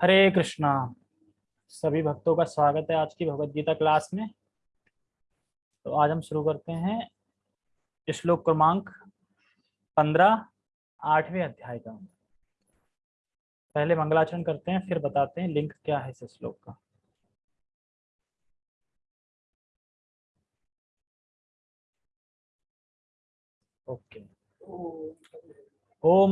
हरे कृष्णा। सभी भक्तों का स्वागत है आज की भगवत गीता क्लास में। तो आज हम शुरू करते हैं श्लोक क्रमांक पंद्रह, आठवें अध्याय का। पहले मंगलाचरण करते हैं, फिर बताते हैं लिंक क्या है इस श्लोक का। ओके। ओम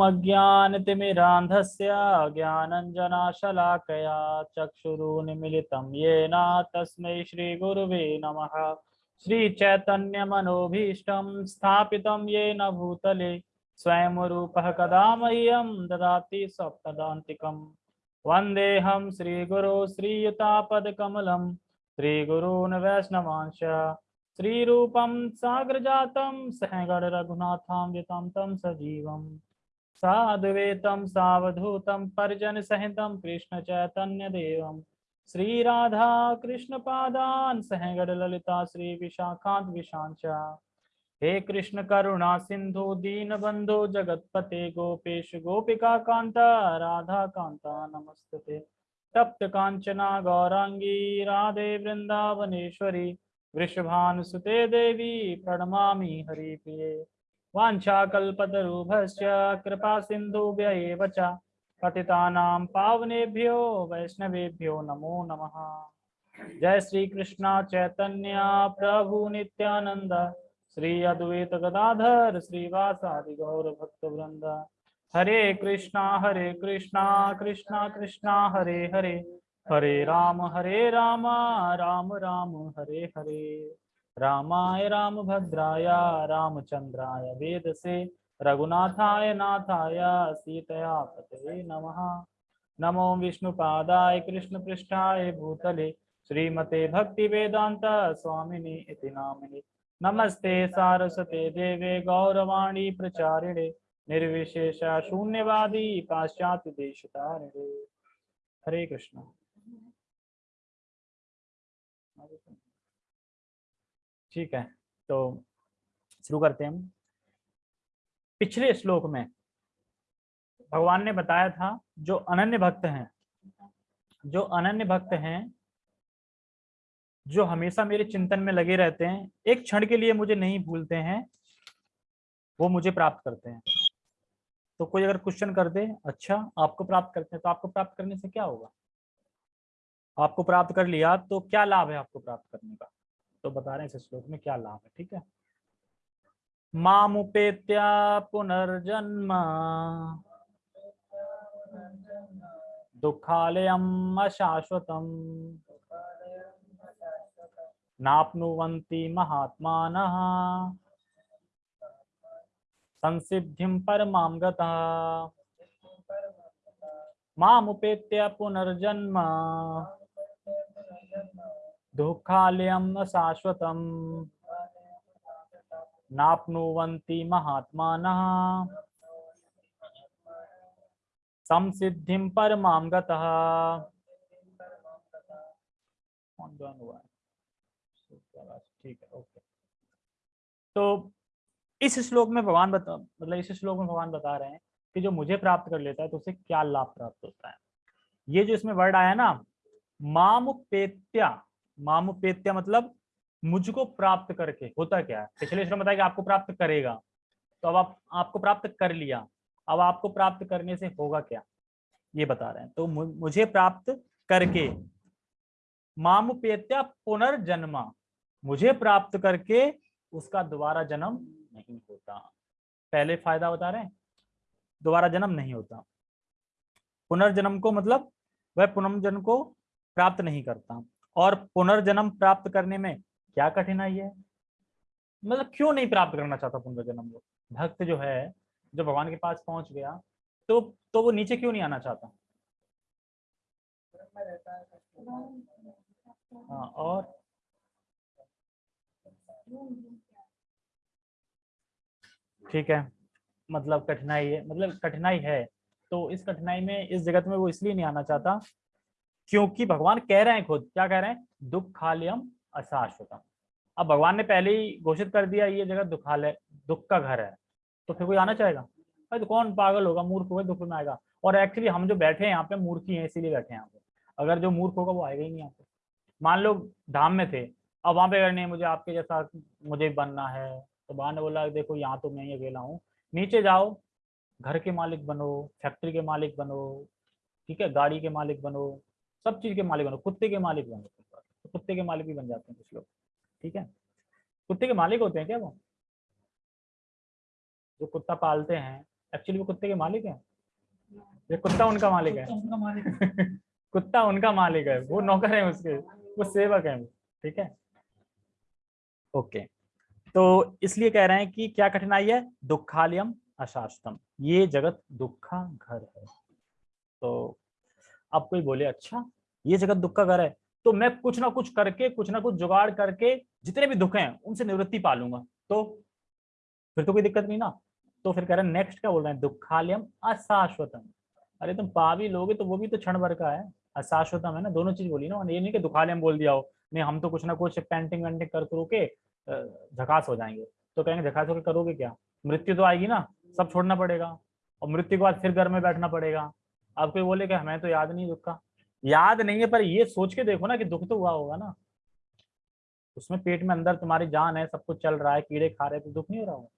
अज्ञानतिमिरान्धस्य ज्ञानञ्जनाशलाकया चक्षुरुन्मिलितं येन तस्मै श्रीगुरुवे नमः। श्रीचैतन्यमनोभीष्टं स्थापितं येन भूतले स्वयं रूपः कदा मह्यं ददाति सप्तदान्तिकम्। वन्देऽहं श्रीगुरो श्रीयुतापदकमलं श्रीगुरून् वैष्णवांश। श्रीरूपं साग्रजातं सहगण रघुनाथां तं सजीवम्। साधुवेतं सावधूतं पर्जन सहित कृष्ण चैतन्य देवं श्री राधा कृष्ण पादान सहगढ़ ललिता श्री विशाखांत विशांचा हे कृष्ण करुणा, सिंधु दीन बंधु जगतपते, गोपेश, गोपिका कांता राधा कांता नमस्ते तप्त कांचना गौरांगी, राधे वृंदावनेश्वरी वृषभानुसुते देवी, प्रणमामि हरिप्रिये। वाञ्छाकल्पतरुभश्च कृपा सिन्धुभ्य एव च पतितानां पावनेभ्यो वैष्णवेभ्यो नमो नमः। जय श्री कृष्ण चैतन्य प्रभु नित्यानंद श्री अद्वैत गदाधर श्रीवासादि गौर भक्त वृंद हरे कृष्णा हरे कृष्णा कृष्णा कृष्णा, हरे हरे। हरे राम हरे राम राम राम, हरे हरे। रामाय रामभद्राय, रामचंद्राय वेदसे, रघुनाथाय नाथाय, सीतया पते नमः। नमो विष्णुपादाय कृष्णपृष्ठाय भूतले, श्रीमते भक्ति वेदांत स्वामिनि इति नामिनि। नमस्ते सारस्वते देवे गौरवाणी प्रचारिणे, निर्विशेष शून्यवादी पाश्चात्य देशतारिणे हरे कृष्ण। ठीक है तो शुरू करते हैं हम। पिछले श्लोक में भगवान ने बताया था, जो अनन्य भक्त हैं, जो अनन्य भक्त हैं, जो हमेशा मेरे चिंतन में लगे रहते हैं, एक क्षण के लिए मुझे नहीं भूलते हैं, वो मुझे प्राप्त करते हैं। तो कोई अगर क्वेश्चन कर दे अच्छा आपको प्राप्त करते हैं तो आपको प्राप्त करने से क्या होगा? आपको प्राप्त कर लिया तो क्या लाभ है आपको प्राप्त करने का? तो बता रहे हैं इस श्लोक में क्या लाभ है, ठीक है? मामुपेत्या पुनर्जन्म दुखालयम अशाश्वतम नाप्नुवन्ति महात्मान संसिद्धिं परमां गता पुनर्जन्म दुःखालयं न गतः। ठीक है ओके तो इस श्लोक में भगवान बता मतलब इस श्लोक में भगवान बता रहे हैं कि जो मुझे प्राप्त कर लेता है तो उसे क्या लाभ प्राप्त होता है? ये जो इसमें वर्ड आया ना, मामुपेत्या मामुपेत्या मतलब मुझको प्राप्त करके, होता क्या है? पिछले श्लोक बताया कि आपको प्राप्त करेगा। तो अब आप, आपको प्राप्त कर लिया। अब आपको प्राप्त करने से होगा क्या? ये बता रहे हैं। तो मुझे प्राप्त करके, मामुपेत्या पुनर्जन्मा, मुझे प्राप्त करके उसका दोबारा जन्म नहीं होता। पहले फ़ायदा बता रहे हैं? दोबारा जन्म नहीं होता। पुनर्जन्म को मतलब वह पुनर्जन्म को प्राप्त नहीं करता। और पुनर्जन्म प्राप्त करने में क्या कठिनाई है? मतलब क्यों नहीं प्राप्त करना चाहता पुनर्जन्म वो भक्त जो है, जो भगवान के पास पहुँच गया तो तो वो नीचे क्यों नहीं आना चाहता? हाँ और? ठीक है मतलब कठिनाई है मतलब कठिनाई है तो इस कठिनाई में, इस जगत में वो इसलिए नहीं आना चाहता क्योंकि भगवान कह रहे हैं खुद, क्या कह रहे हैं? दुख खालियम अशाश्वतम। अब भगवान ने पहले ही घोषित कर दिया ये जगह दुखालय, दुख का घर है। तो फिर कोई आना चाहेगा? भाई तो कौन पागल होगा? मूर्ख होगा, दुख में आएगा। और एक्चुअली हम जो बैठे हैं यहाँ पे मूर्खी हैं इसीलिए बैठे हैं यहाँ पे। अगर जो मूर्ख होगा वो आएगा ही नहीं यहाँ पे। मान लो धाम में थे, अब वहाँ पे अगर नहीं, मुझे आपके जैसा मुझे बनना है तो बा ने बोला, देखो, यहाँ तो मैं ही अकेला हूँ। नीचे जाओ, घर के मालिक बनो फैक्ट्री के मालिक बनो, ठीक है? गाड़ी के मालिक बनो सब चीज़ के मालिक बनो कुत्ते के मालिक बनो तो कुत्ते के मालिक भी बन जाते हैं कुछ लोग ठीक है? कुत्ते के मालिक होते हैं क्या वो? जो कुत्ता पालते हैं एक्चुअली वो कुत्ते के मालिक है? ये कुत्ता उनका मालिक है। कुत्ता उनका मालिक है। वो नौकर है उसके वो सेवक है ठीक है? ओके तो इसलिए कह रहे हैं कि क्या कठिनाई है? दुखालयम अशास्तम ये जगत दुखा घर है। तो अब कोई बोले अच्छा ये जगत दुख का घर है। तो मैं कुछ ना कुछ करके, कुछ ना कुछ जुगाड़ करके, जितने भी दुख हैं, उनसे निवृत्ति पालूँगा तो फिर तो कोई दिक्कत नहीं ना? तो फिर कह रहे हैं, नेक्स्ट क्या बोल रहे हैं? दुखालयम अशाश्वतम। अरे, तुम पा भी लोगे तो वो भी तो क्षण भर का है। अशाश्वतम है ना? दोनों चीज़ बोली ना ये नहीं कि दुखालयम बोल दिया हो, नहीं, हम तो कुछ ना कुछ पेंटिंग वेंटिंग कर करो के झकास हो जाएँगे। तो कहेंगे, झकास होकर करोगे क्या? मृत्यु तो आएगी ना? सब छोड़ना पड़ेगा। और मृत्यु के बाद फिर घर में बैठना पड़ेगा। अब कोई बोले कि हमें तो याद नहीं दुख का? याद नहीं है, पर ये सोच के देखो ना कि दुख तो हुआ होगा ना। उसमें पेट में अंदर तुम्हारी जान है, सब कुछ चल रहा है, कीड़े खा रहे तो दुख नहीं हो रहा होगा?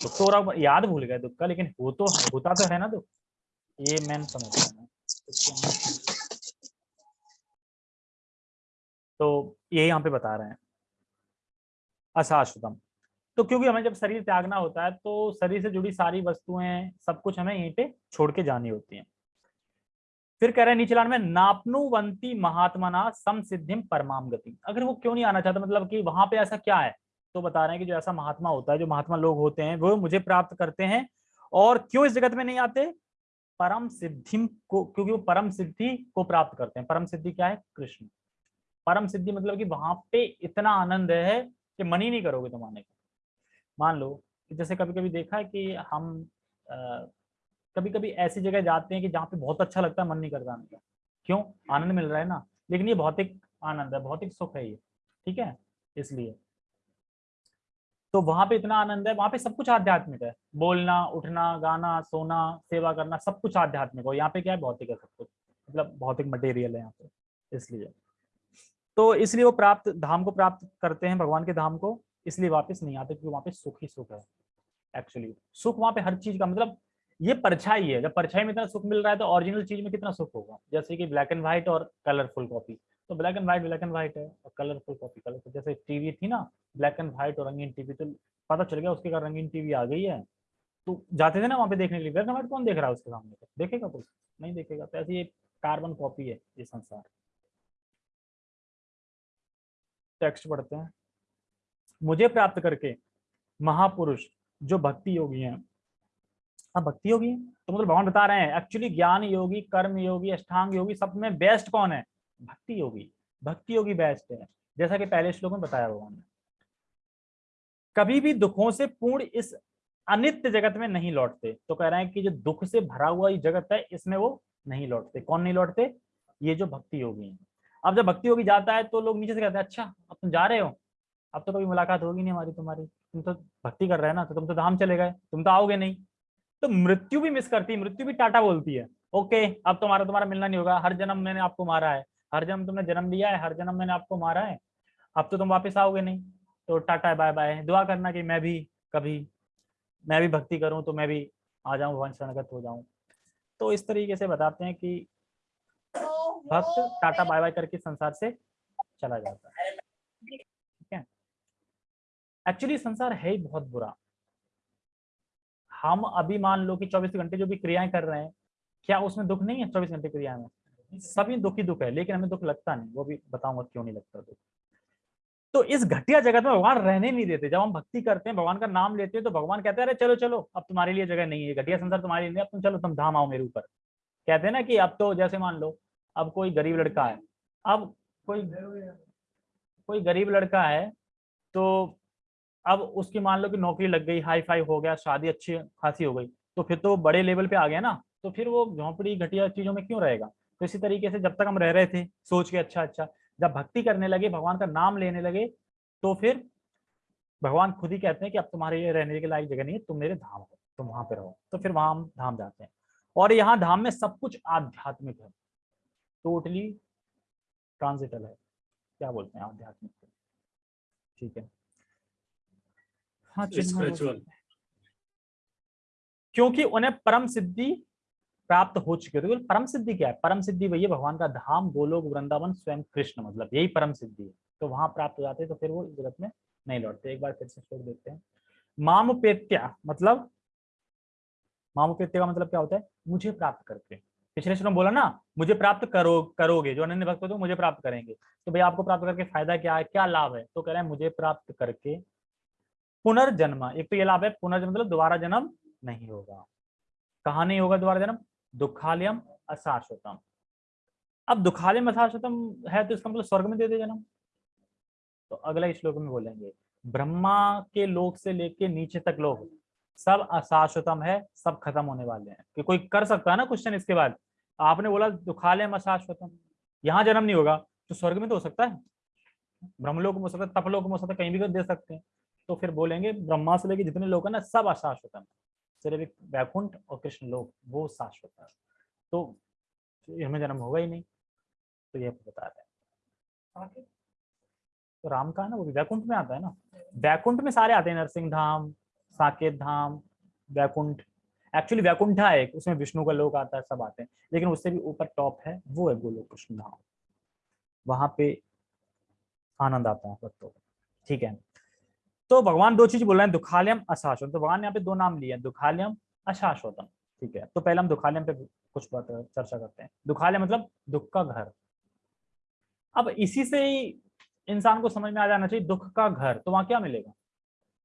दुख तो हो रहा याद भूल गए दुख का, लेकिन वो तो होता तो है ना दुख? ये मैन समझता तो ये यहाँ पे बता रहे हैं। अशाश्वतम तो क्योंकि हमें जब शरीर त्यागना होता है तो शरीर से जुड़ी सारी वस्तुएँ, सब कुछ हमें यहीं पे छोड़ के जानी होती हैं। फिर कह रहे हैं नीचे लाइन में, नापनुवंती महात्मा सम सिद्धिम परमाम गति अगर वो क्यों नहीं आना चाहता मतलब कि वहाँ पे ऐसा क्या है? तो बता रहे हैं कि जो ऐसा महात्मा होता है, जो महात्मा लोग होते हैं, वो मुझे प्राप्त करते हैं और क्यों इस जगत में नहीं आते? परम सिद्धि को, क्योंकि वो परम सिद्धि को प्राप्त करते हैं। परम सिद्धि क्या है? कृष्ण। परम सिद्धि मतलब कि वहाँ पे इतना आनंद है कि मन ही नहीं करोगे तुम आने का मान लो जैसे कभी कभी देखा है कि हम आ, कभी कभी ऐसी जगह जाते हैं कि जहाँ पे बहुत अच्छा लगता है मन नहीं करता आने का क्यों? आनंद मिल रहा है ना। लेकिन ये भौतिक आनंद है भौतिक सुख है ये ठीक है? इसलिए। तो वहाँ पे इतना आनंद है वहाँ पे सब कुछ आध्यात्मिक है। बोलना उठना गाना सोना सेवा करना सब कुछ आध्यात्मिक हो। यहाँ पे क्या है? भौतिक है सब कुछ। मतलब भौतिक मटेरियल है यहाँ पे इसलिए। तो इसलिए वो प्राप्त धाम को प्राप्त करते हैं भगवान के धाम को। इसलिए वापस नहीं आते क्योंकि वहाँ पे सुख ही सुख है एक्चुअली सुख वहाँ पे हर चीज़ का मतलब ये परछाई है। जब परछाई में इतना सुख मिल रहा है तो ओरिजिनल चीज़ में कितना सुख होगा? जैसे कि ब्लैक एंड व्हाइट और कलरफुल कॉपी तो black and white black and white है और कलरफुल कॉपी कलरफुल जैसे टीवी थी ना ब्लैक एंड व्हाइट और रंगीन टीवी तो पता चल गया उसके का रंगीन टीवी आ गई है। तो जाते थे ना वहाँ पे देखने के लिए। ब्लैक एंड व्हाइट कौन देख रहा है उसके सामने? देखेगा कोई? नहीं देखेगा। तो ऐसी कार्बन कॉपी है ये संसार। टेक्स्ट पढ़ते हैं। मुझे प्राप्त करके महापुरुष जो भक्ति योगी हैं। अब भक्ति योगी? तो मतलब भगवान बता रहे हैं एक्चुअली ज्ञान योगी, कर्म योगी, अष्टांग योगी, सब में बेस्ट कौन है? भक्ति योगी। भक्ति योगी बेस्ट है। जैसा कि पहले श्लोक में बताया भगवान ने कभी भी दुखों से पूर्ण इस अनित्य जगत में नहीं लौटते। तो कह रहे हैं कि जो दुख से भरा हुआ ये जगत है, इसमें वो नहीं लौटते। कौन नहीं लौटते? ये जो भक्ति योगी है। अब जब भक्ति योगी जाता है तो लोग नीचे से कहते हैं अच्छा अब तुम जा रहे हो। अब तो कभी मुलाकात होगी नहीं हमारी तुम्हारी। तुम तो भक्ति कर रहे हैं ना तो तुम तो धाम चले गए तुम तो आओगे नहीं। तो मृत्यु भी मिस करती है मृत्यु भी टाटा बोलती है। ओके अब तुम्हारा तुम्हारा मिलना नहीं होगा। हर जन्म मैंने आपको मारा है। हर जन्म तुमने जन्म लिया है हर जन्म मैंने आपको मारा है। अब तो तुम वापस आओगे नहीं। तो टाटा बाय बाय दुआ करना कि मैं भी कभी मैं भी भक्ति करूँ तो मैं भी आ जाऊँ भगवान शरणगत हो जाऊँ। तो इस तरीके से बताते हैं कि भक्त टाटा बाय बाय करके संसार से चला जाता है है। एक्चुअली संसार है ही बहुत बुरा। हम अभी मान लो कि 24 घंटे जो भी क्रियाएँ कर रहे हैं, क्या उसमें दुख नहीं है 24 घंटे क्रिया में? सभी दुख ही दुख है, लेकिन हमें दुख लगता नहीं, वो भी बताऊँगा क्यों नहीं लगता दुख। तो इस घटिया जगत में भगवान रहने नहीं देते। जब हम भक्ति करते हैं, भगवान का नाम लेते हैं तो भगवान कहते हैं, अरे चलो चलो, अब तुम्हारे लिए जगह नहीं है घटिया संसार तुम्हारे लिए अब तुम चलो, तुम धाम आओ मेरे ऊपर। कहते हैं ना कि अब तो जैसे मान लो, अब कोई गरीब लड़का है, अब कोई कोई गरीब लड़का है तो अब उसकी मान लो कि नौकरी लग गई हाई फाई हो गया, शादी अच्छी खासी हो गई तो फिर तो बड़े लेवल पे आ गया ना तो फिर वो झोंपड़ी घटिया चीज़ों में क्यों रहेगा? तो इसी तरीके से जब तक हम रह रहे थे, सोच के अच्छा अच्छा जब भक्ति करने लगे, भगवान का नाम लेने लगे तो फिर भगवान खुद ही कहते हैं कि अब तुम्हारे ये रहने के लायक जगह नहीं है, तुम मेरे धाम हो, तुम वहाँ पे रहो तो फिर वहाँ हम धाम जाते हैं। और यहाँ धाम में सब कुछ आध्यात्मिक है टोटली ट्रांजिटल है, क्या बोलते हैं आध्यात्मिक? ठीक है। हाँ स्पिरिचुअल क्योंकि उन्हें परम सिद्धि प्राप्त हो चुकी है। तो परम सिद्धि क्या है? परम सिद्धि वही है भगवान का धाम गोलोक वृंदावन स्वयं कृष्ण मतलब यही परम सिद्धि है। तो वहाँ प्राप्त हो जाते हैं तो फिर वो जगत में नहीं लौटते। एक बार फिर से श्लोक देखते हैं। मामुपेत्या मतलब मामुपेत्या का मतलब क्या होता है? मुझे प्राप्त करके। पिछले श्लोक बोला ना मुझे प्राप्त करो करोगे जो अनन्य भक्त हो तो मुझे प्राप्त करेंगे। तो भाई आपको प्राप्त करके फ़ायदा क्या है? क्या लाभ है? तो कह रहे हैं मुझे प्राप्त करके पुनर्जन्म। एक तो ये लाभ है, पुनर्जन्म मतलब दोबारा जन्म नहीं होगा। कहा नहीं होगा दोबारा जन्म? दुखालयम अशाश्वतम अब दुखालयम अशाश्वतम है तो इसका मतलब स्वर्ग में दे दे जन्म। तो अगला श्लोक में बोलेंगे, ब्रह्मा के लोक से लेके नीचे तक लोग, सब अशाश्वतम है, सब खत्म होने वाले हैं। कि कोई कर सकता है ना क्वेश्चन इसके बाद? आपने बोला दुखालयम अशाश्वतम यहाँ जन्म नहीं होगा तो स्वर्ग में तो हो सकता है। ब्रह्मलोक में हो सकता है, तपलोक में हो सकता है, कहीं भी दे सकते हैं। तो फिर बोलेंगे, ब्रह्मा से लेके जितने लोग हैं ना, सब अशाश्वत है। सिर्फ़ एक वैकुंठ और कृष्ण लोग, वो शाश्वत है। तो हमें जन्म होगा ही नहीं। तो ये बता रहे हैं। तो राम का है ना? वो वैकुंठ में आता है ना? वैकुंठ में सारे आते हैं नरसिंह धाम साकेत धाम वैकुंठ। एक्चुअली वैकुंठा है एक, उसमें विष्णु का लोक आता है, सब आते हैं। लेकिन उससे भी ऊपर टॉप है, वो है गोलोक कृष्ण धाम वहाँ पे आनंद आता है, भक्तों ठीक है? तो भगवान दो चीज़ बोल रहे हैं, दुखालयम, अशाश्वत। तो भगवान ने यहाँ पे दो नाम लिए हैं, दुखालयम, अशाश्वतम। ठीक है तो पहले हम दुखालयम पे कुछ बात चर्चा करते हैं। दुखालय मतलब दुख का घर। अब इसी से ही इंसान को समझ में आ जाना चाहिए, दुख का घर तो वहाँ क्या मिलेगा?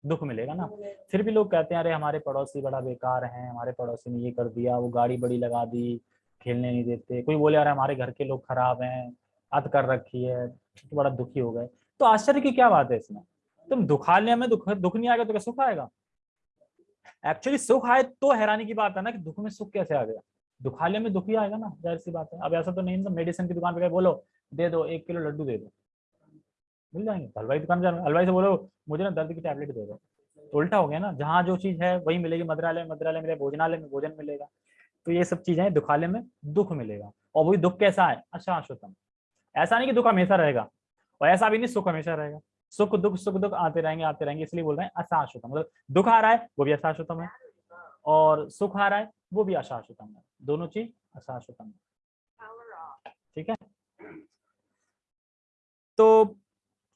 दुख मिलेगा ना। फिर भी लोग कहते हैं, अरे, हमारे पड़ोसी बड़ा बेकार है, हमारे पड़ोसी ने ये कर दिया, वो गाड़ी बड़ी लगा दी, खेलने नहीं देते। कोई बोले, अरे, हमारे घर के लोग खराब हैं अत कर रखी है तो बड़ा दुखी हो गए। तो आश्चर्य की क्या बात है इसमें? तुम दुखालय में दुख दुख नहीं आएगा तो क्या सुख आएगा? एक्चुअली सुख आए तो हैरानी की बात है ना कि दुख में सुख कैसे आ गया? दुखालय में दुख ही आएगा ना, ज़ाहिर सी बात है। अब ऐसा तो नहीं तो मेडिसिन की दुकान पे बोलो, दे दो, एक किलो लड्डू दे दो। मिल जाएँगे? हलवाई दुकान जाओ हलवाई से बोलो, मुझे ना दर्द की टैबलेट दे दो। तो उल्टा हो गया ना, जहाँ जो चीज़ है, वही मिलेगी मद्रालय मद्रालय मिलेगा भोजनालय में भोजन मिलेगा। तो ये सब चीज़ें दुखालय में दुख मिलेगा। और वही दुख कैसा है? अशाश्वतम ऐसा नहीं कि दुख हमेशा रहेगा, और ऐसा भी नहीं सुख हमेशा रहेगा। सुख दुख सुख दुख आते रहेंगे आते रहेंगे, इसलिए बोल रहे हैं अशाश्वतम। मतलब दुख आ रहा है, वो भी अशाश्वतम है, और सुख आ रहा है, वो भी अशाश्वतम है। दोनों चीज़ अशाश्वतम है। ठीक है? तो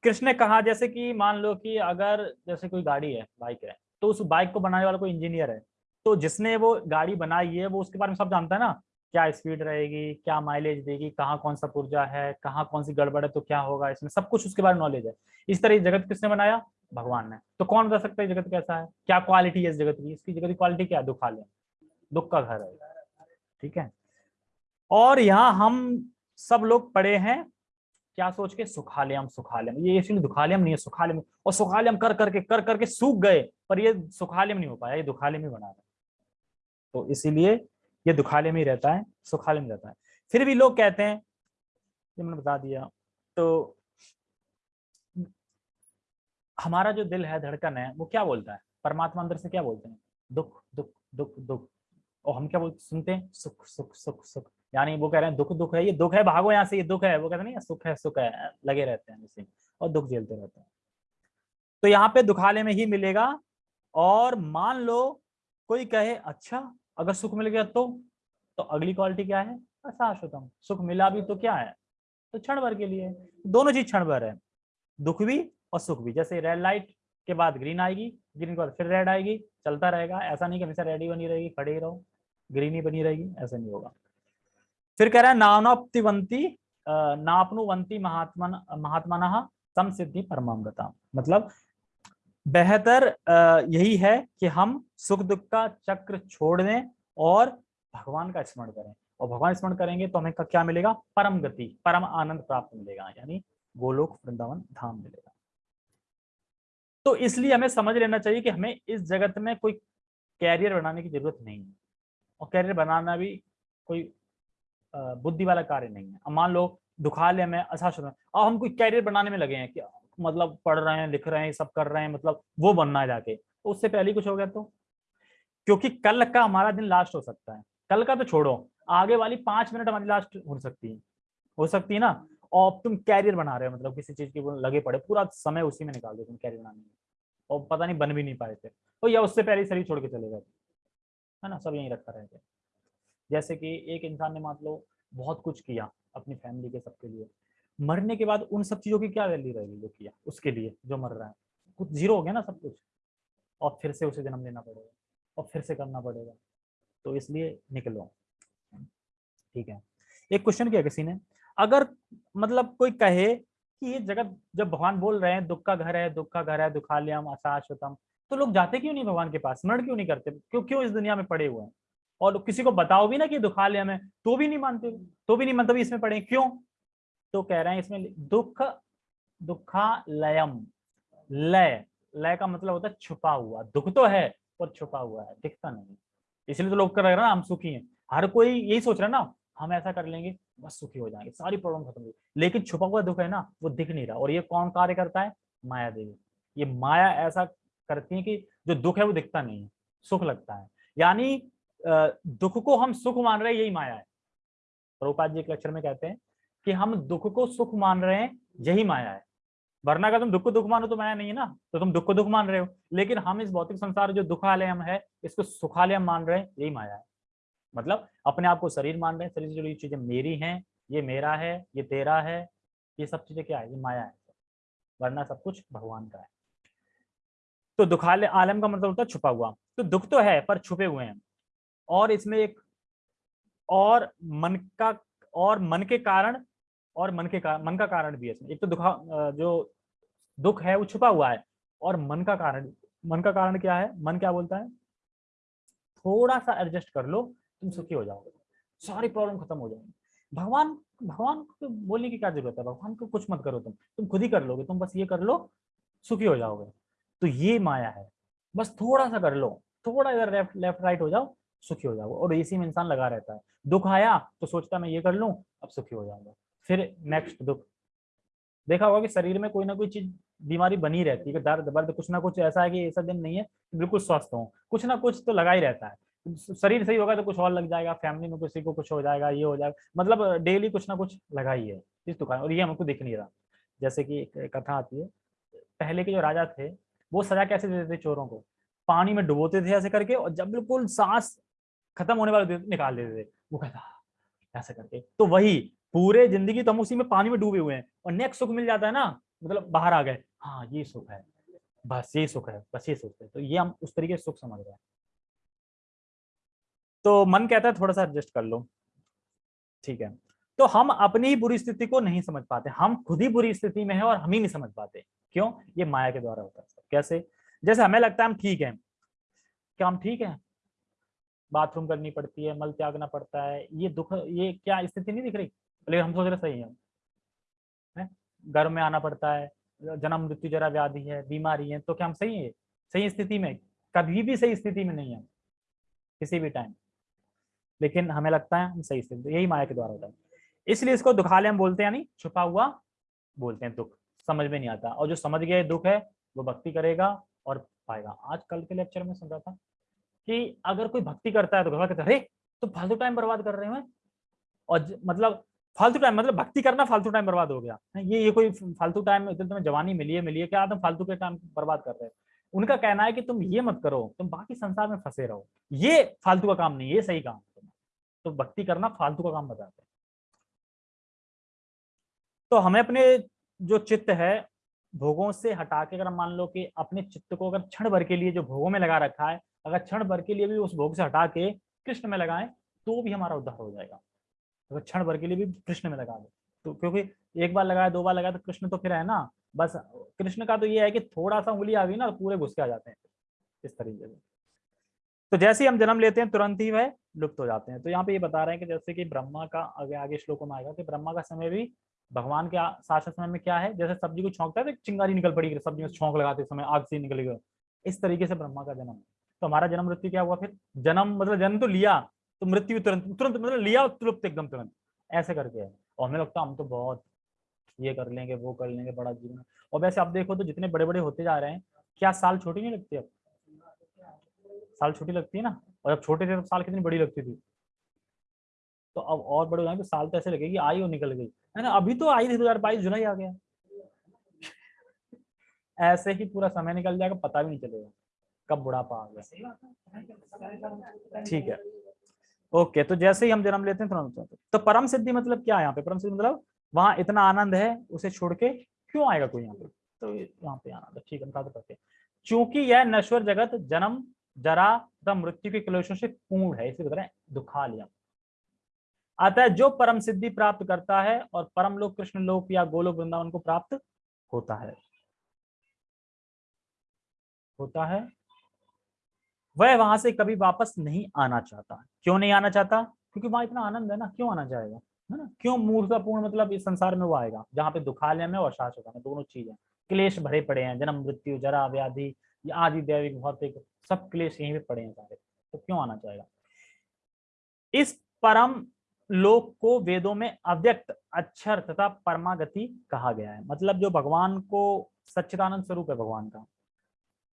कृष्ण ने कहा, जैसे कि मान लो कि अगर जैसे कोई गाड़ी है, बाइक है तो उस बाइक को बनाने वाला कोई इंजीनियर है तो जिसने वो गाड़ी बनाई है, वो उसके बारे में सब जानता है ना? क्या स्पीड रहेगी, क्या माइलेज देगी, कहाँ कौन सा पुर्जा है, कहाँ कौन सी गड़बड़ है तो क्या होगा इसमें? सब कुछ उसके बारे में नॉलेज है। इस तरह जगत किसने बनाया? भगवान ने। तो कौन बता सकता है जगत कैसा है? क्या क्वालिटी है इस जगत की? इसकी जगत की क्वालिटी क्या है? दुखालय दुख का घर है। ठीक है? और यहाँ हम सब लोग पढ़े हैं, क्या सोच के? सुखालयम सुखालयम। ये इसलिए दुखालयम नहीं है, सुखालयम। और सुखालयम कर करके कर करके सूख गए, पर ये सुखालयम नहीं हो पाया, ये दुखालयम ही बना रहे। तो इसीलिए ये दुखालय में ही रहता है सुखालय में रहता है। फिर भी लोग कहते हैं, ये मैंने बता दिया तो हमारा जो दिल है, धड़कन है, वो क्या बोलता है? परमात्मा अंदर से क्या बोलते हैं? दुख दुख दुख दुख। और हम क्या बोलते सुनते हैं? सुख सुख सुख सुख। यानी वो कह रहे हैं, दुख दुख है, ये दुख है, भागो यहाँ से, ये दुख है। वो कहते नहीं सुख है सुख है, लगे रहते हैं इसी और दुख झेलते रहते हैं। तो यहाँ पे दुखालय में ही मिलेगा, और मान लो कोई कहे अच्छा अगर सुख मिल गया तो? तो अगली क्वालिटी क्या है? अशाश्वतम सुख मिला भी तो क्या है? तो क्षण भर के लिए। दोनों चीज़ क्षण भर है। दुख भी और सुख भी। जैसे रेड लाइट के बाद ग्रीन आएगी ग्रीन के बाद फिर रेड आएगी, चलता रहेगा। ऐसा नहीं कि हमेशा रेड ही बनी रहेगी, खड़े ही रहो। ग्रीन ही बनी रहेगी, ऐसा नहीं होगा। फिर कह रहा है नानोप्तिवंती नापनुवंती महात्मा महात्मा सम सिद्धि परमांगता मतलब बेहतर यही है कि हम सुख दुख का चक्र छोड़ दें और भगवान का स्मरण करें। और भगवान स्मरण करेंगे तो हमें क्या मिलेगा? परम गति, परम आनंद प्राप्त मिलेगा, यानी गोलोक वृंदावन धाम मिलेगा। तो इसलिए हमें समझ लेना चाहिए कि हमें इस जगत में कोई कैरियर बनाने की ज़रूरत नहीं है। और कैरियर बनाना भी कोई बुद्धि वाला कार्य नहीं है। मान लो, दुखालय में अशासन अब हम कोई कैरियर बनाने में लगे हैं कि मतलब पढ़ रहे हैं, लिख रहे हैं सब कर रहे हैं मतलब वो बनना है जाके। तो उससे पहले कुछ हो गया तो? क्योंकि कल का हमारा दिन लास्ट हो सकता है। कल का तो छोड़ो, आगे वाली पाँच मिनट हमारी लास्ट हो सकती है। हो सकती है ना? और तुम कैरियर बना रहे हो मतलब किसी चीज़ के लगे पड़े, पूरा समय उसी में निकाल दो तुम कैरियर बनाने में। और पता नहीं बन भी नहीं पाए थे। तो या उससे पहले शरीर छोड़ के चले गए है ना? सब यहीं रखा रह गया। जैसे कि एक इंसान ने मान लो बहुत कुछ किया अपनी फैमिली के सबके लिए। मरने के बाद उन सब चीज़ों की क्या वैल्यू रहेगी जो किया उसके लिए जो मर रहा है। कुछ ज़ीरो हो गया ना सब कुछ? और फिर से उसे जन्म लेना पड़ेगा। और फिर से करना पड़ेगा। तो इसलिए निकलो। ठीक है। एक क्वेश्चन किया किसी ने? अगर मतलब कोई कहे कि ये जगत जब भगवान बोल रहे हैं, दुख का घर है, दुख का घर है, दुखालयम, अशाश्वतम तो लोग जाते क्यों नहीं भगवान के पास? स्मरण क्यों नहीं करते? क्यों क्यों इस दुनिया में पड़े हुए हैं? और किसी को बताओ भी ना कि दुखालयम है तो भी नहीं मानते तो भी नहीं मतलब इसमें पड़े क्यों? तो कह रहे हैं इसमें दुख दुखा लयम लय लय का मतलब होता है छुपा हुआ। दुख तो है पर छुपा हुआ है, दिखता नहीं। इसलिए तो लोग कर रहे हैं ना, हम सुखी हैं। हर कोई यही सोच रहा है ना, हम ऐसा कर लेंगे, बस सुखी हो जाएँगे, सारी प्रॉब्लम खत्म हो लेकिन छुपा हुआ दुख है ना, वो दिख नहीं रहा। और ये कौन कार्य करता है? माया देवी। ये माया ऐसा करती है कि जो दुख है वो दिखता नहीं है, सुख लगता है। यानी दुख को हम सुख मान रहे हैं, यही माया है। प्रभुपाद जी एक लेक्चर में कहते हैं कि हम दुख को सुख मान रहे हैं, यही माया है। वरना का तुम दुख को दुख मानो तो माया नहीं है ना? तो तुम दुख को दुख मान रहे हो। लेकिन हम इस भौतिक संसार जो दुखालयम है, इसको सुखालयम मान रहे हैं, यही माया है। मतलब अपने आप को शरीर मान रहे हैं, शरीर से जुड़ी चीज़ें मेरी हैं, ये मेरा है, ये तेरा है, ये सब चीज़ें क्या है? ये माया है। वरना सब कुछ भगवान का है। तो दुखालय आलम का मतलब होता है छुपा हुआ। तो दुख तो है, पर छुपे हुए हैं। और इसमें एक और मन का, और मन के कारण और मन के मन का कारण भी है इसमें। एक तो दुखा जो दुख है वो छुपा हुआ है और मन का कारण, मन का कारण क्या है? मन क्या बोलता है? थोड़ा सा एडजस्ट कर लो, तुम सुखी हो जाओगे। सारी प्रॉब्लम खत्म हो जाएगी। भगवान भगवान को तो बोलने की क्या ज़रूरत है? भगवान को कुछ मत करो तुम। तुम खुद ही कर लोगे, तुम बस ये कर लो, सुखी हो जाओगे। तो ये माया है। बस थोड़ा सा कर लो, थोड़ा इधर लेफ़्ट लेफ़्ट, राइट हो जाओ, सुखी हो जाओगे। और इसी में इंसान लगा रहता है। दुख आया तो सोचता मैं ये कर लूँ, अब सुखी हो जाऊँगा। फिर नेक्स्ट दुख। देखा होगा कि शरीर में कोई ना कोई चीज़, बीमारी बनी रहती है दर्द दर्द, कुछ ना कुछ ऐसा है कि ऐसा दिन नहीं है बिल्कुल स्वस्थ हो। कुछ ना कुछ तो लगा ही रहता है। शरीर सही होगा तो कुछ और लग जाएगा फैमिली में किसी को कुछ हो जाएगा, ये हो जाएगा। मतलब डेली कुछ ना कुछ लगा ही है इस दुकान और ये हमको दिख नहीं रहा। जैसे कि एक कथा आती है, पहले के जो राजा थे, वो सजा कैसे देते थे चोरों को? पानी में डुबोते थे ऐसे करके, और जब बिल्कुल सांस खत्म होने वाले निकाल देते थे। वो कहता, ऐसे करके। तो वही पूरे ज़िंदगी तो हम उसी में पानी में डूबे हुए हैं और नेक्स्ट सुख मिल जाता है ना मतलब बाहर आ गए हाँ ये सुख है, बस ये सुख है, बस ये सुख है। तो ये हम उस तरीके से सुख समझ रहे हैं। तो मन कहता है थोड़ा सा एडजस्ट कर लो, ठीक है। तो हम अपनी ही बुरी स्थिति को नहीं समझ पाते, हम खुद ही बुरी स्थिति में है और हम ही नहीं समझ पाते। क्यों? ये माया के द्वारा होता है कैसे? जैसे हमें लगता है हम ठीक है, क्या हम ठीक है? बाथरूम करनी पड़ती है, मल त्यागना पड़ता है, ये दुख, ये क्या स्थिति नहीं दिख रही? लेकिन हम सोच रहे सही है। घर में आना पड़ता है, जन्म, मृत्यु जरा व्याधि है, बीमारी है तो क्या हम सही है? सही स्थिति में? कभी भी सही स्थिति में नहीं है। किसी भी टाइम लेकिन हमें लगता है हम सही स्थिति यही माया के द्वारा होता है। इसलिए इसको दुखालय हम बोलते हैं नहीं छुपा हुआ बोलते हैं दुख। समझ में नहीं आता। और जो समझ गया दुख है, वो भक्ति करेगा और पाएगा। आज कल के लेक्चर में समझा था कि अगर कोई भक्ति करता है तो घर कहते अरे तो फालतू टाइम बर्बाद कर रहे हैं और मतलब फालतू टाइम मतलब भक्ति करना फालतू टाइम बर्बाद हो गया। ये ये कोई फालतू टाइम तुम्हें जवानी मिली है मिली है, क्या तुम फालतू के टाइम बर्बाद कर रहे हैं? उनका कहना है कि तुम ये मत करो, तुम बाकी संसार में फंसे रहो। ये फालतू का काम नहीं ये सही काम है तो भक्ति करना फालतू का काम बताते तो हमें अपने जो चित्त है, भोगों से हटा के अगर मान लो कि अपने चित्त को अगर क्षण भर के लिए जो भोगों में लगा रखा है, अगर क्षण भर के लिए भी उस भोग से हटा के कृष्ण में लगाएँ तो भी हमारा उद्धार हो जाएगा। अगर क्षण भर के लिए भी कृष्ण में लगा दो। तो क्योंकि एक बार लगाया, दो बार लगाया तो कृष्ण तो फिर है ना? बस कृष्ण का तो ये है कि थोड़ा सा उंगली आ गई ना तो पूरे घुस के आ जाते हैं इस तरीके से। तो जैसे ही हम जन्म लेते हैं, तुरंत ही वह लुप्त हो जाते हैं। तो यहाँ पे ये बता रहे हैं कि जैसे कि ब्रह्मा का आगे आगे श्लोकों में आएगा कि ब्रह्मा का समय भी भगवान के शासन समय में क्या है? जैसे सब्ज़ी को छोंकता है तो चिंगारी निकल पड़ी सब्ज़ी में छोंक लगाते समय आग से निकल गया इस तरीके से ब्रह्मा का जन्म। तो हमारा जन्म मृत्यु क्या हुआ फिर? जन्म मतलब जन्म तो लिया तो मृत्यु तुरंत तुरंत मतलब लिया, तुरंत एकदम तुरंत। ऐसे करके। और हमें लगता हम तो बहुत ये कर लेंगे, वो कर लेंगे, बड़ा जीवन। और वैसे आप देखो तो जितने बड़े बड़े होते जा रहे हैं, क्या साल छोटी नहीं लगती अब? साल छोटी लगती है ना? और जब छोटे थे तो साल कितनी बड़ी लगती थी? तो अब और बड़े हो तो साल तो ऐसे लगेगी, आई और निकल गई। है ना? अभी तो आई दो हज़ार बाईस, जुलाई आ गया। ऐसे ही पूरा समय निकल जाएगा, पता भी नहीं चलेगा, कब बुढ़ापा आ गया। ठीक है। ओके तो जैसे ही हम जन्म लेते हैं तुरंत तो परम सिद्धि मतलब क्या है यहाँ पे? परम सिद्धि मतलब वहाँ इतना आनंद है, उसे छोड़ के क्यों आएगा कोई यहाँ पे? तो यहाँ पे आनंद ठीक है तो चूँकि यह नश्वर जगत जन्म, जरा तथा मृत्यु के कलोशों से पूर्ण है, इसे बता रहे दुखालियम अतः जो परम सिद्धि प्राप्त करता है और परम लोक, कृष्ण लोक या गोलोक वृंदावन को प्राप्त होता है। होता है। वह वहाँ से कभी वापस नहीं आना चाहता। क्यों नहीं आना चाहता? क्योंकि वहाँ इतना आनंद है ना, क्यों आना चाहेगा? है ना? क्यों मूर्तापूर्ण मतलब इस संसार में वो आएगा? जहाँ पे दुखालय में और शाश्वत में दोनों चीज़ें, क्लेश भरे पड़े हैं, जन्म, मृत्यु, जरा, व्याधि, आदि, दैविक, भौतिक, सब क्लेश यहीं पे पड़े हैं सारे। तो क्यों आना चाहेगा? इस परम लोक को वेदों में अव्यक्त, अक्षर तथा परमागति कहा गया है। मतलब जो भगवान को सच्चिदानंद स्वरूप है, भगवान का।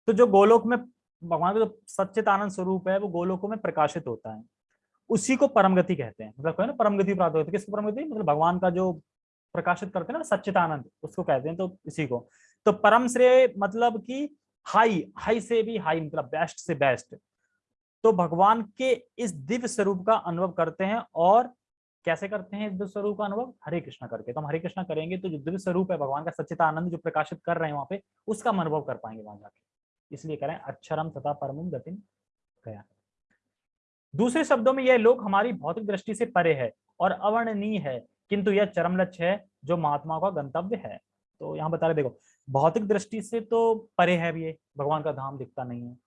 तो जो गोलोक में भगवान का जो सच्चित आनंद स्वरूप है, वो गोलोकों में प्रकाशित होता है। उसी को परम गति कहते हैं। मतलब ना परम गति प्राप्त होती है। किसको परम गति मतलब भगवान का जो प्रकाशित करते हैं ना सच्चित आनंद उसको कहते हैं तो इसी को। तो परम श्रेय मतलब कि हाई हाई से भी हाई मतलब बेस्ट से बेस्ट। तो भगवान के इस दिव्य स्वरूप का अनुभव करते हैं और कैसे करते हैं दिव्य स्वरूप का अनुभव? हरे कृष्णा करके। तो हम हरे कृष्णा करेंगे तो जो दिव्य स्वरूप है, भगवान का सच्चित आनंद जो प्रकाशित कर रहे हैं वहाँ पे, उसका अनुभव कर पाएँगे वहाँ जाके। इसलिए करें, अक्षरम तथा परम गति गया। दूसरे शब्दों में यह लोक हमारी भौतिक दृष्टि से परे है और अवर्णनीय है, किंतु यह चरम लक्ष्य है, जो महात्मा का गंतव्य है। तो यहाँ बता रहे देखो, भौतिक दृष्टि से तो परे है भी ये, भगवान का धाम दिखता नहीं है।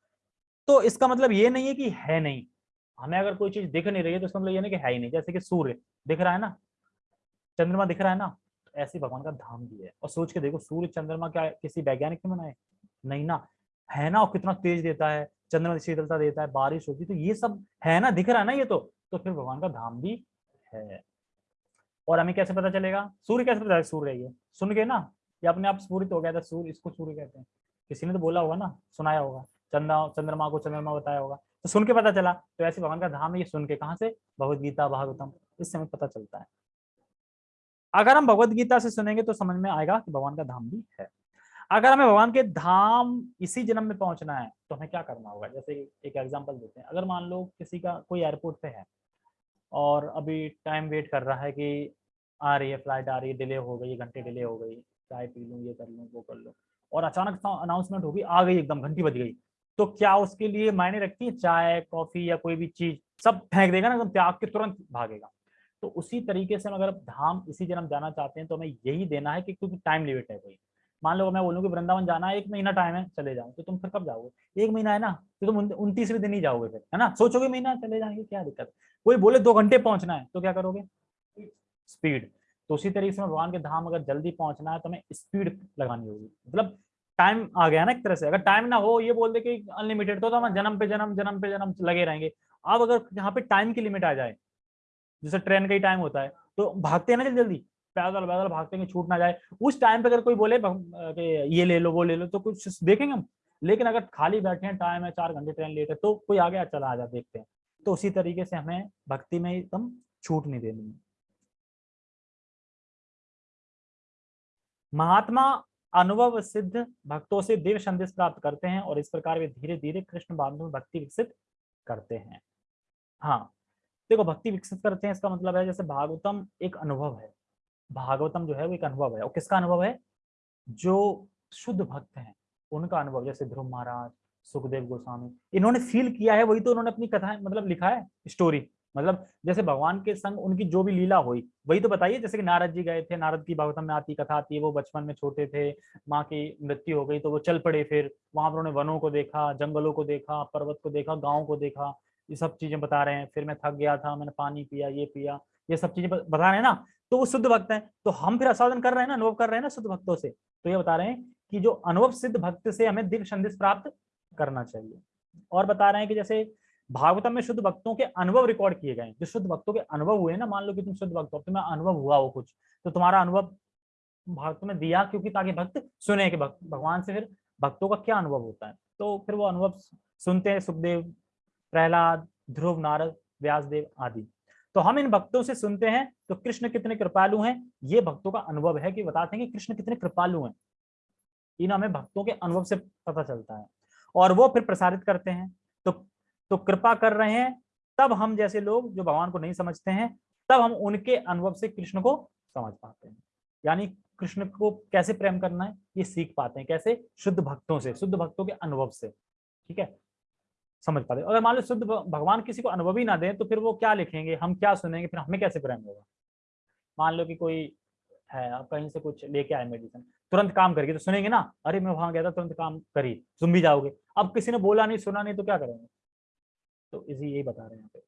तो इसका मतलब ये नहीं है कि है नहीं। हमें अगर कोई चीज़ दिख नहीं रही है तो इसका मतलब ये नहीं कि है ही नहीं। जैसे कि सूर्य दिख रहा है ना, चंद्रमा दिख रहा है ना तो ऐसे भगवान का धाम भी है। और सोच के देखो, सूर्य चंद्रमा क्या किसी वैज्ञानिक ने बनाए नहीं ना। है ना? और कितना तेज देता है, चंद्रमा शीतलता देता है, बारिश होती तो ये सब है ना? दिख रहा है ना ये तो? तो फिर भगवान का धाम भी है। और हमें कैसे पता चलेगा? सूर्य कैसे पता सूर्य ये। सुन के ना? ये अपने आप सूर्य तो हो गया था, सूर्य, इसको सूर्य कहते हैं। किसी ने तो बोला होगा ना? सुनाया होगा। चंद्रा चंद्रमा को चंद्रमा बताया होगा। तो सुन के पता चला। तो ऐसे भगवान का धाम है, ये सुन के कहा से? भगवत गीता भागवतम इससे हमें पता चलता है। अगर हम भगवत गीता से सुनेंगे तो समझ में आएगा कि भगवान का धाम भी है। अगर हमें भगवान के धाम इसी जन्म में पहुँचना है तो हमें क्या करना होगा? जैसे एक एग्जांपल देते हैं। अगर मान लो किसी का कोई एयरपोर्ट पे है और अभी टाइम वेट कर रहा है कि आ रही है फ़्लाइट आ रही है डिले हो गई घंटे डिले हो गई, चाय पी लूँ, ये कर लूँ, वो कर लूँ, और अचानक अनाउंसमेंट होगी, आ गई एकदम, घंटी बज गई तो क्या उसके लिए मायने रखती है? चाय कॉफ़ी या कोई भी चीज़, सब फेंक देगा ना, एकदम त्याग के तुरंत भागेगा। तो उसी तरीके से हम अगर धाम इसी जन्म जाना चाहते हैं तो हमें यही देना है कि क्योंकि टाइम लिमिट है कोई। मान लो मैं बोलूँ कि वृंदावन जाना है एक महीना टाइम है चले जाओ। तो तुम फिर कब जाओगे? एक महीना है ना तो तुम उनतीसवें दिन ही जाओगे फिर है ना? सोचोगे महीना चले जाएँगे क्या दिक्कत? कोई बोले दो घंटे पहुँचना है तो क्या करोगे? स्पीड तो उसी तरीके से भगवान के धाम अगर जल्दी पहुँचना है तो हमें स्पीड लगानी होगी। मतलब टाइम आ गया ना एक तरह से। अगर टाइम ना हो ये बोल दे कि अनलिमिटेड तो, तो हम जन्म पे जन्म जन्म पे जन्म लगे रहेंगे। अब अगर यहाँ पे टाइम की लिमिट आ जाए जैसे ट्रेन का ही टाइम होता है तो भागते हैं ना जल्दी जल्दी पैदल पैदल भागते हैं छूट ना जाए। उस टाइम पे अगर कोई बोले ये ले लो, वो ले लो तो कुछ देखेंगे हम। लेकिन अगर खाली बैठे हैं टाइम है, चार घंटे ट्रेन लेट है तो कोई आ गया चला आ जा देखते हैं। तो उसी तरीके से हमें भक्ति में एकदम छूट नहीं देनी है। महात्मा अनुभव सिद्ध भक्तों से देव संदेश प्राप्त करते हैं और इस प्रकार वे धीरे धीरे कृष्ण बांधव भक्ति विकसित करते हैं। हाँ देखो, भक्ति विकसित करते हैं इसका मतलब है जैसे भागवतम एक अनुभव है। भागवतम जो है वो एक अनुभव है। और किसका अनुभव है? जो शुद्ध भक्त हैं, उनका अनुभव, जैसे ध्रुव महाराज, सुखदेव गोस्वामी, इन्होंने फील किया है, वही तो उन्होंने अपनी कथा मतलब लिखा है स्टोरी मतलब जैसे भगवान के संग उनकी जो भी लीला हुई, वही तो बताइए, जैसे कि नारद जी गए थे, नारद की भागवतम में आती कथा आती है, वो बचपन में छोटे थे, माँ की मृत्यु हो गई तो वो चल पड़े फिर, वहाँ पर उन्होंने वनों को देखा, जंगलों को देखा, पर्वत को देखा, गाँव को देखा, ये सब चीज़ें बता रहे हैं, फिर मैं थक गया था, मैंने पानी पिया, ये पिया, ये सब चीज़ें बता रहे हैं ना तो वो शुद्ध भक्त है। तो हम फिर आस्वादन कर रहे हैं ना, अनुभव कर रहे हैं ना शुद्ध भक्तों से। तो ये बता रहे हैं कि जो अनुभव सिद्ध भक्त से हमें दिव्य संदेश प्राप्त करना चाहिए। और बता रहे हैं कि जैसे भागवतम में शुद्ध भक्तों के अनुभव रिकॉर्ड किए गए जो शुद्ध भक्तों के अनुभव हुए ना, मान लो कि तुम शुद्ध भक्त हो तुम्हें अनुभव हुआ हो कुछ तो तुम्हारा अनुभव भागवत में दिया क्योंकि ताकि भक्त सुने कि भक्त, भगवान से फिर भक्तों का क्या अनुभव होता है? तो फिर वो अनुभव सुनते हैं सुखदेव, प्रहलाद, ध्रुव, नारद, व्यासदेव आदि। तो हम इन भक्तों से सुनते हैं तो कृष्ण कितने कृपालु हैं? ये भक्तों का अनुभव है कि बताते हैं कि कृष्ण कितने कृपालु हैं। इन हमें भक्तों के अनुभव से पता चलता है। और वो फिर प्रसारित करते हैं। तो तो कृपा कर रहे हैं, तब हम जैसे लोग जो भगवान को नहीं समझते हैं, तब हम उनके अनुभव से कृष्ण को समझ पाते हैं। यानी कृष्ण को कैसे प्रेम करना है, ये सीख पाते हैं। कैसे? शुद्ध भक्तों से, शुद्ध भक्तों के अनुभव से। ठीक है? समझ पाते। अगर मान लो शुद्ध भगवान किसी को अनुभव ना दे तो फिर वो क्या लिखेंगे, हम क्या सुनेंगे, फिर हमें कैसे प्रेम होगा? मान लो कि कोई है, आप कहीं से कुछ लेके आए मेडिसिन तुरंत काम करेगी तो सुनेंगे ना, अरे, मैं वहाँ गया था, तुरंत काम करी सुन भी जाओगे। अब किसी ने बोला नहीं, सुना नहीं तो क्या करेंगे? तो इसी यही बता रहे हैं यहाँ पे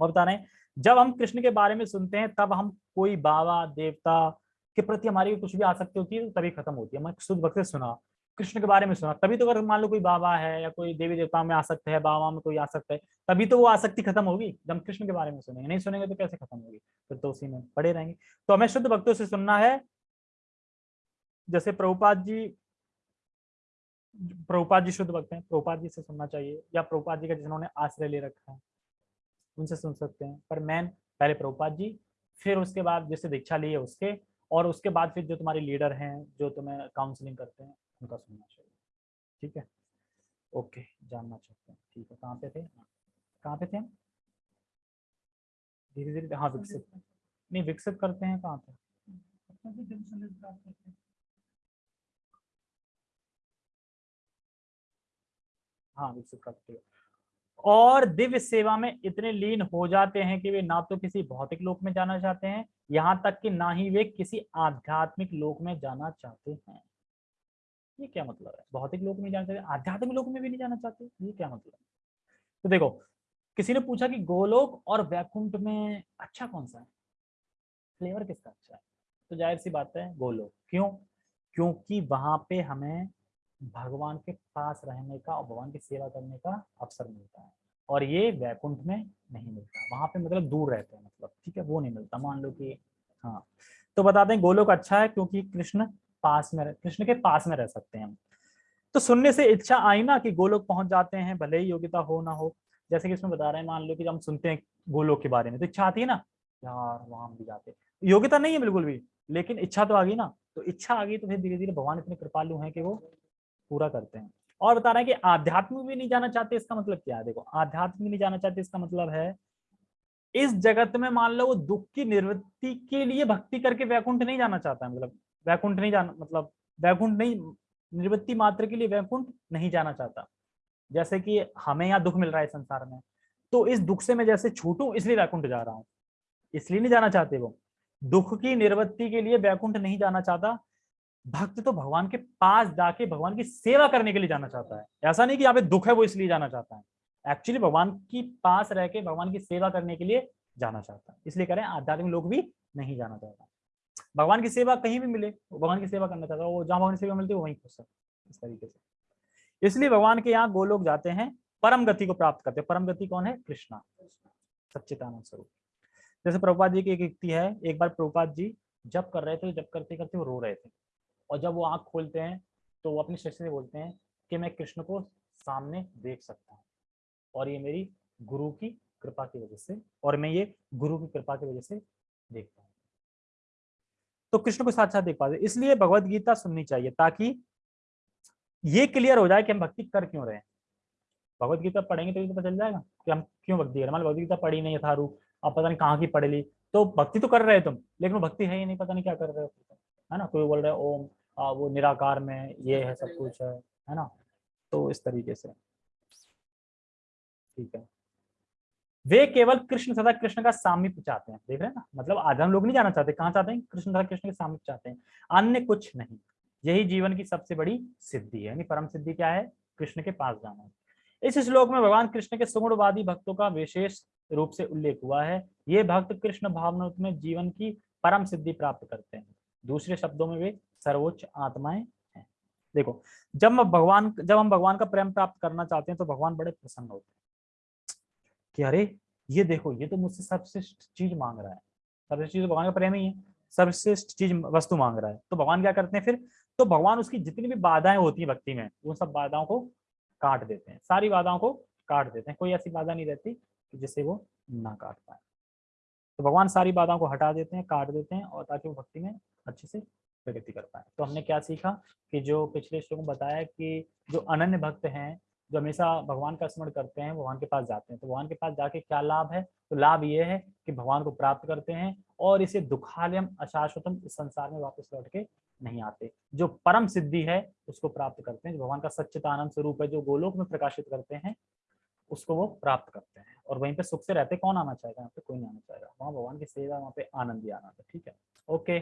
और बता रहे हैं, जब हम कृष्ण के बारे में सुनते हैं, तब हम कोई बाबा, देवता के प्रति हमारी कुछ भी आसक्ति होती है तो तभी खत्म होती है। मैं शुद्ध भक्त सुना कृष्ण के बारे में सुना। तभी तो अगर मान लो कोई बाबा है या कोई देवी देवता में आसक्त है बाबा में कोई आ आसक्त है, तभी तो वो आसक्ति खत्म होगी। जब कृष्ण के बारे में सुनेंगे, नहीं सुनेंगे तो कैसे खत्म होगी? फिर तो उसी में पड़े रहेंगे। तो हमें शुद्ध भक्तों से सुनना है। जैसे प्रभुपाद जी प्रभुपाद जी शुद्ध भक्त हैं, प्रभुपाद जी से सुनना चाहिए, या प्रभुपाद जी का जिन्होंने आश्रय ले रखा है, उनसे सुन सकते हैं। पर मैन पहले प्रभुपाद जी, फिर उसके बाद जैसे दीक्षा ली है उसके, और उसके बाद फिर जो तुम्हारे लीडर हैं, जो तुम्हें काउंसलिंग करते हैं उनका सुनना चाहिए। ठीक है? ओके जानना चाहते हैं। ठीक है कहाँ पे थे? कहाँ पे थे हम? धीरे धीरे हाँ विकसित। नहीं विकसित करते हैं कहाँ पे? हाँ विकसित करते हैं। और दिव्य सेवा में इतने लीन हो जाते हैं कि वे ना तो किसी भौतिक लोक में जाना चाहते हैं यहाँ तक कि ना ही वे किसी आध्यात्मिक लोक में जाना चाहते हैं। ये क्या मतलब है? भौतिक लोक में जाना चाहते आध्यात्मिक लोक में भी नहीं जाना चाहते, ये क्या मतलब है? तो देखो, किसी ने पूछा कि गोलोक और वैकुंठ में अच्छा कौन सा है? फ्लेवर किसका अच्छा है? तो ज़ाहिर सी बात है, गोलोक। क्यों? क्योंकि वहाँ पे हमें भगवान के पास रहने का और भगवान की सेवा करने का अवसर मिलता है। और ये वैकुंठ में नहीं मिलता। वहाँ पे मतलब दूर रहते हैं मतलब ठीक है, वो नहीं मिलता। मान लो कि हाँ। तो बता दें, गोलोक अच्छा है क्योंकि कृष्ण पास में कृष्ण के पास में रह सकते हैं तो सुनने से इच्छा आई ना कि गोलोक पहुँच जाते हैं, भले ही योग्यता हो ना हो। जैसे कि इसमें बता रहे हैं, मान लो कि हम सुनते हैं गोलोक के बारे में तो इच्छा आती है ना? यार, वहाँ भी जाते योग्यता नहीं है बिल्कुल भी, लेकिन इच्छा तो आ गई ना। तो इच्छा आ गई तो फिर धीरे धीरे भगवान इतने कृपालु हैं कि वो पूरा करते हैं। और बता रहे हैं कि आध्यात्म भी नहीं जाना चाहते, इसका मतलब क्या है? देखो आध्यात्म नहीं जाना चाहते, इसका मतलब है, इस जगत में मान लो वो दुख की निवृत्ति के लिए भक्ति करके वैकुंठ नहीं जाना चाहता है मतलब वैकुंठ नहीं जाना मतलब वैकुंठ नहीं निवृत्ति मात्र के लिए वैकुंठ नहीं जाना चाहता। जैसे कि हमें यहाँ दुख मिल रहा है संसार में तो इस दुख से मैं जैसे छूटू, इसलिए वैकुंठ जा रहा हूँ। इसलिए नहीं जाना चाहते वो। दुख की निवृत्ति के लिए वैकुंठ नहीं जाना चाहता। भक्त तो भगवान के पास जाके भगवान की सेवा करने के लिए जाना चाहता है। ऐसा नहीं कि यहाँ पे दुख है, वो इसलिए जाना चाहता है। एक्चुअली भगवान की पास रह के भगवान की सेवा करने के लिए जाना चाहता है। इसलिए करें आध्यात्मिक लोग भी नहीं जाना चाहता। भगवान की सेवा कहीं भी मिले भगवान की सेवा करना चाहता है, वो जहाँ भगवान की सेवा मिलती है वहीं खुश है, इस तरीके से। इसलिए भगवान के यहाँ गोलोक जाते हैं, परम गति को प्राप्त करते हैं। परम गति कौन है? कृष्णा, सच्चिदानंद स्वरूप। जैसे प्रभुपाद जी की एक युक्ति है, एक बार प्रभुपाद जी जब कर रहे थे जब करते करते वो रो रहे थे। और जब वो आँख खोलते हैं तो वो अपनी शिष्य से बोलते हैं कि मैं कृष्ण को सामने देख सकता हूँ। और ये मेरी गुरु की कृपा की वजह से, और मैं ये गुरु की कृपा की वजह से देखता हूँ। तो कृष्ण को साथ साथ देख पाते इसलिए भगवत गीता सुननी चाहिए ताकि ये क्लियर हो जाए कि हम भक्ति कर क्यों रहे हैं। भगवत गीता पढ़ेंगे तो पता चल जाएगा कि हम क्यों भक्ति करें भगवत गीता पढ़ी नहीं रू अब पता नहीं कहाँ की पढ़ ली। तो भक्ति तो कर रहे तुम, लेकिन भक्ति है ही नहीं, पता नहीं क्या कर रहे हो है ना? कोई बोल रहे ओम वो निराकार में ये है सब कुछ है। है ना? तो इस तरीके से। ठीक है। वे केवल कृष्ण तथा कृष्ण का सामीप्य चाहते हैं। देख रहे हैं ना? मतलब आज हम लोग नहीं जाना चाहते। कहाँ चाहते हैं? कृष्ण तथा कृष्ण के सामीप्य चाहते हैं। अन्य कुछ नहीं। यही जीवन की सबसे बड़ी सिद्धि है। यानी परम सिद्धि क्या है? कृष्ण के पास जाना इस श्लोक में भगवान कृष्ण के सुगुणवादी भक्तों का विशेष रूप से उल्लेख हुआ है। ये भक्त कृष्ण भावना में जीवन की परम सिद्धि प्राप्त करते हैं। दूसरे शब्दों में वे सर्वोच्च आत्माएँ हैं। देखो, जब भगवान, जब हम भगवान का प्रेम प्राप्त करना चाहते हैं तो भगवान बड़े प्रसन्न होते हैं। कि अरे, ये देखो, ये तो मुझसे सबश्रेष्ठ चीज़ मांग रहा है। सबसे चीज़ तो भगवान का प्रेम ही है। सर्वश्रेष्ठ चीज़ वस्तु मांग रहा है। तो भगवान क्या करते हैं फिर? तो भगवान उसकी जितनी भी बाधाएँ होती है भक्ति में, उन सब बाधाओं को काट देते हैं। सारी बाधाओं को काट देते हैं। कोई ऐसी बाधा नहीं रहती कि जिससे वो ना काट पाए। तो भगवान सारी बाधाओं को हटा देते हैं, काट देते हैं और ताकि वो भक्ति में अच्छे से प्रगति कर पाए। तो हमने क्या सीखा कि जो पिछले श्लोक में बताया कि जो अनन्य भक्त हैं जो हमेशा भगवान का स्मरण करते हैं भगवान के पास जाते हैं। तो भगवान के पास जाके क्या लाभ है? तो लाभ ये है कि भगवान को प्राप्त करते हैं और इसे दुखालयम अशाश्वतम इस संसार में वापस लौट के नहीं आते। जो परम सिद्धि है, उसको प्राप्त करते हैं। जो भगवान का सच्चित आनंद स्वरूप है, जो गोलोक में प्रकाशित करते हैं, उसको वो प्राप्त करते हैं। और वहीं पे सुख से रहते कौन आना चाहेगा? यहाँ पे कोई नहीं आना चाहेगा। वहाँ भगवान की सेवा, वहाँ पे आनंद ही आनंद है, ठीक है? ओके।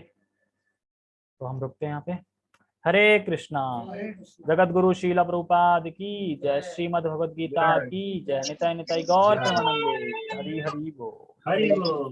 तो हम रुकते हैं यहाँ पे। हरे कृष्णा। जगत गुरु शील प्रभुपाद की जय श्रीमद भगवद गीता की जय नित निताय गौर हरि हरि बोल। हरि